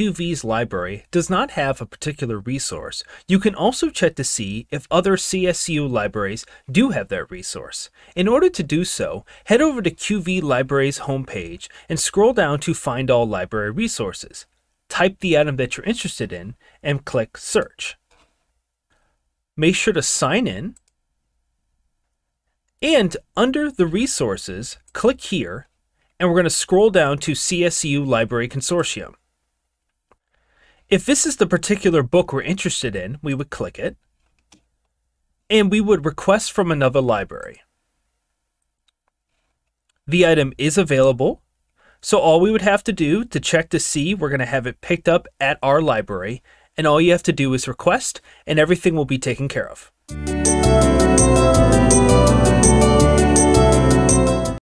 QV's library does not have a particular resource, you can also check to see if other CSU libraries do have that resource. In order to do so, head over to QV Library's homepage and scroll down to Find All Library Resources. Type the item that you're interested in and click Search. Make sure to sign in and under the resources, click here and we're going to scroll down to CSU Library Consortium. If this is the particular book we're interested in, we would click it, and we would request from another library. The item is available, so all we would have to do to check to see we're going to have it picked up at our library, and all you have to do is request, and everything will be taken care of.